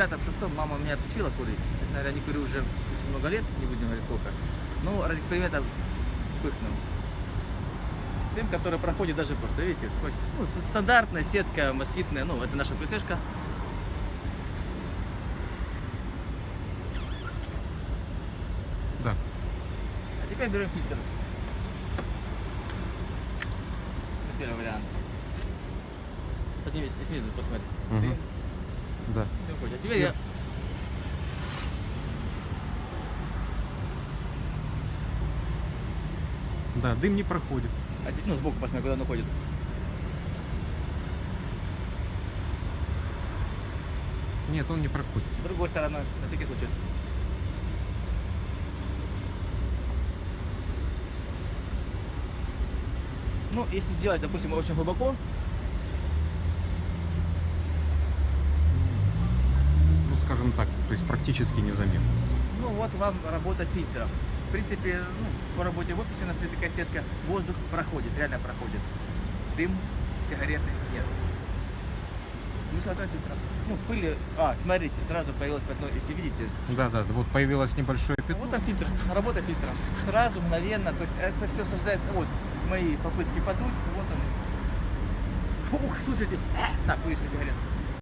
пятом-шестом мама меня отучила курить. Честно говоря, не курю уже очень много лет, не будем говорить сколько. Ну, ради эксперимента впыхнул. Дым, который проходит даже просто, видите, сквозь ну, стандартная сетка москитная, ну, это наша присыжка. Да. А теперь берем фильтр. Это первый вариант. Поднимись снизу, посмотри. Мгм. Да. ходит. А теперь я... Да, дым не проходит. а ну, сбоку посмотри, куда он уходит. Нет, он не проходит. С другой стороны, на всякий случай. Ну, если сделать, допустим, очень глубоко, Ну, скажем так, то есть практически незаметно. ну вот вам работа фильтра. В принципе, ну, по работе в офисе у нас стоит такая сетка, воздух проходит, реально проходит. Дым, сигареты нет. Смысл этого фильтра? Ну, пыли... А, смотрите, сразу появилось пятно, если видите, Да, да, вот появилось небольшое пятно. Вот он фильтр, работа фильтра. Сразу, мгновенно, то есть это все сождается. Вот мои попытки подуть, вот он. Ух, слушайте, на, кури себе сигарету.